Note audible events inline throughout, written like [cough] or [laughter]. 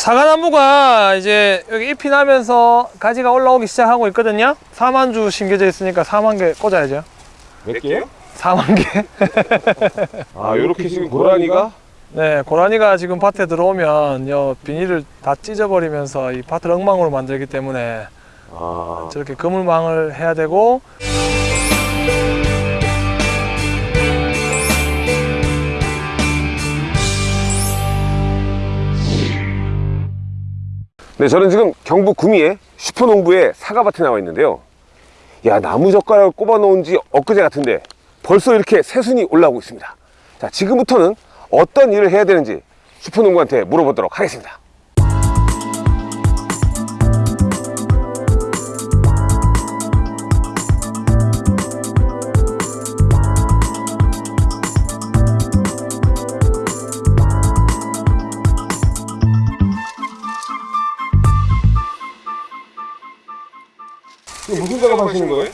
사과나무가 이제 여기 잎이 나면서 가지가 올라오기 시작하고 있거든요. 4만 주 심겨져 있으니까 4만 개 꽂아야죠. 몇 개요? 4만 개. 아 요렇게 지금 고라니가? 네, 고라니가 지금 밭에 들어오면 요 비닐을 다 찢어버리면서 이 밭을 엉망으로 만들기 때문에 아. 저렇게 그물망을 해야 되고 네, 저는 지금 경북 구미의 슈퍼농부의 사과밭에 나와 있는데요. 야, 나무젓가락을 꼽아 놓은 지 엊그제 같은데 벌써 이렇게 새순이 올라오고 있습니다. 자, 지금부터는 어떤 일을 해야 되는지 슈퍼농부한테 물어보도록 하겠습니다. 지금 무슨 작업 하시는 거예요?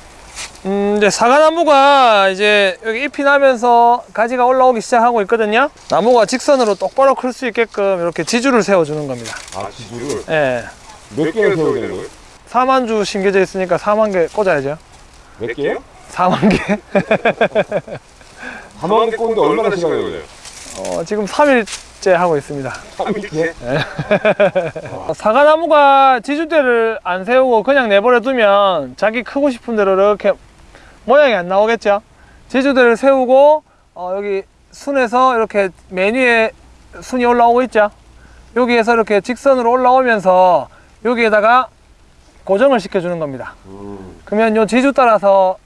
음, 이제 사과나무가 이제 여기 잎이 나면서 가지가 올라오기 시작하고 있거든요 나무가 직선으로 똑바로 클 수 있게끔 이렇게 지주를 세워주는 겁니다 아, 지주를 예. 몇 개를 세워야 되는 거예요? 4만 주 심겨져 있으니까 4만 개 꽂아야죠 몇 개요? 4만 개? [laughs] 4만 개 꽂는데 얼마나 시간이 걸려요? 어, 지금 3일 째 하고 있습니다. 3일째? [laughs] 사과나무가 지주대를 안 세우고 그냥 내버려 두면 자기 크고 싶은 대로 이렇게 모양이 안 나오겠죠? 지주대를 세우고 어, 여기 순에서 이렇게 맨 위에 순이 올라오고 있죠? 여기에서 이렇게 직선으로 올라오면서 여기에다가 고정을 시켜주는 겁니다. 음, 그러면 요 지주 따라서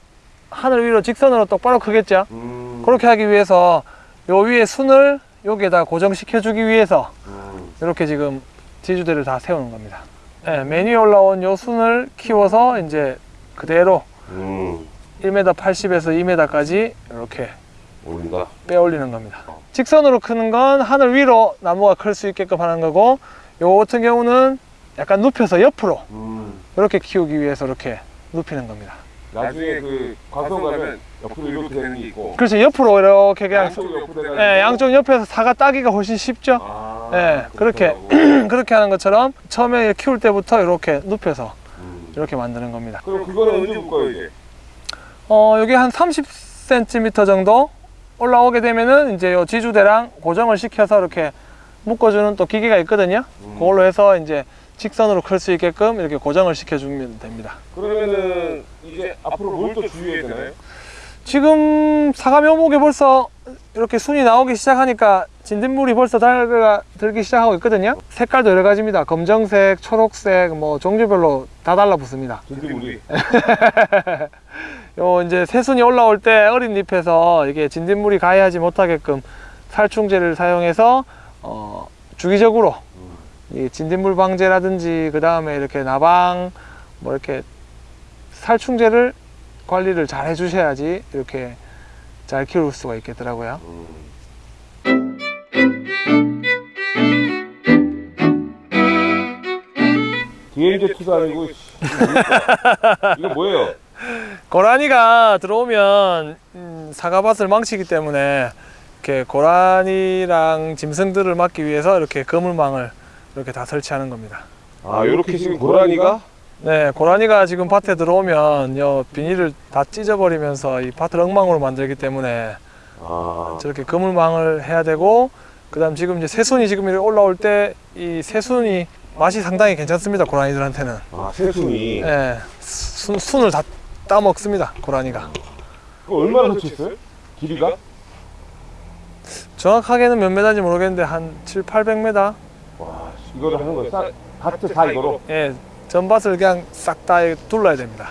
하늘 위로 직선으로 똑바로 크겠죠? 음, 그렇게 하기 위해서 요 위에 순을 여기에다 고정시켜 주기 위해서 음. 이렇게 지금 지주대를 다 세우는 겁니다. 네, 맨 위에 올라온 요 순을 키워서 이제 그대로 음, 1m 80에서 2m까지 이렇게 올린다. 빼 올리는 겁니다. 직선으로 크는 건 하늘 위로 나무가 클 수 있게끔 하는 거고 요 같은 경우는 약간 눕혀서 옆으로 음. 이렇게 키우기 위해서 이렇게 눕히는 겁니다. 나중에 그 과수 가면 옆으로 이렇게 되는 게 있고 그래서 옆으로 이렇게 그냥 양쪽 옆으로 예, 양쪽 옆에서 사과 따기가 훨씬 쉽죠. 아, 예, 그렇게. [clears throat] 그렇게 하는 것처럼 처음에 키울 때부터 이렇게 눕혀서 음. 이렇게 만드는 겁니다. 그럼 그거는 언제 볼 거예요 이제? 어, 여기 한 30cm 정도 올라오게 되면은 이제 요 지주대랑 고정을 시켜서 이렇게 묶어주는 또 기계가 있거든요. 음. 그걸로 해서 이제 직선으로 클 수 있게끔 이렇게 고정을 시켜주면 됩니다. 그러면은 이제 앞으로 뭘 또 주의해야 되나요? 지금 사과 묘목에 벌써 이렇게 순이 나오기 시작하니까 진딧물이 벌써 달가 들기 시작하고 있거든요. 색깔도 여러 가지입니다. 검정색, 초록색, 뭐 종류별로 다 달라붙습니다. 진드물이 [laughs] 요 이제 새순이 올라올 때 어린 잎에서 이게 진딧물이 가해하지 못하게끔 살충제를 사용해서 어, 주기적으로 이 진딧물 방제라든지 그 다음에 이렇게 나방 뭐 이렇게 살충제를 관리를 잘 해주셔야지 이렇게 잘 키울 수가 있겠더라고요. 음. DMZ 투도 아니고 씨, 이거 뭐예요? 고라니가 들어오면 음, 사과밭을 망치기 때문에 이렇게 고라니랑 짐승들을 막기 위해서 이렇게 그물망을 이렇게 다 설치하는 겁니다. 아 이렇게 지금 고라니가 네, 고라니가 지금 밭에 들어오면 요 비닐을 다 찢어버리면서 이 밭을 엉망으로 만들기 때문에 아 저렇게 그물망을 해야 되고 그 다음 지금 이제 새순이 지금 이렇게 올라올 때 이 새순이 맛이 상당히 괜찮습니다 고라니들한테는 아, 새순이 네, 순, 순을 다 따먹습니다 고라니가 얼마나 설치했어요? 길이가? 정확하게는 몇 메다인지 모르겠는데 한 7, 800m 와 이거를 하는 거예요? 싹 밭을 다 이거로? 예, 전밭을 그냥 싹 다 둘러야 됩니다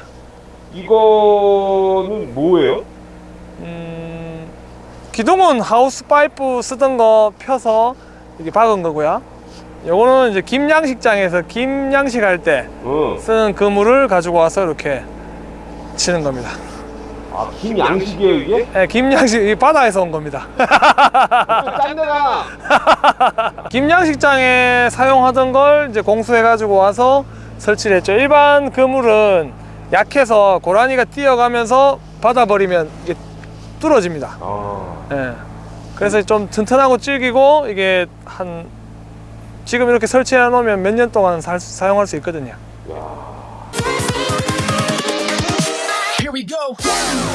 이거는 뭐예요? 음, 기둥은 하우스 파이프 쓰던 거 펴서 이렇게 박은 거고요 요거는 이제 김양식장에서 김양식 할때 응. 쓰는 그물을 가지고 와서 이렇게 치는 겁니다 아 김양식이에요 이게? 예, 김양식 이 바다에서 온 겁니다 딴 데가 김양식장에 사용하던 걸 이제 공수해 가지고 와서 설치를 했죠 일반 그물은 약해서 고라니가 뛰어가면서 받아버리면 이게 뚫어집니다 아 예. 그래서 좀 튼튼하고 질기고 이게 한 지금 이렇게 설치해 놓으면 몇 년 동안 살 수- 사용할 수 있거든요. Here go.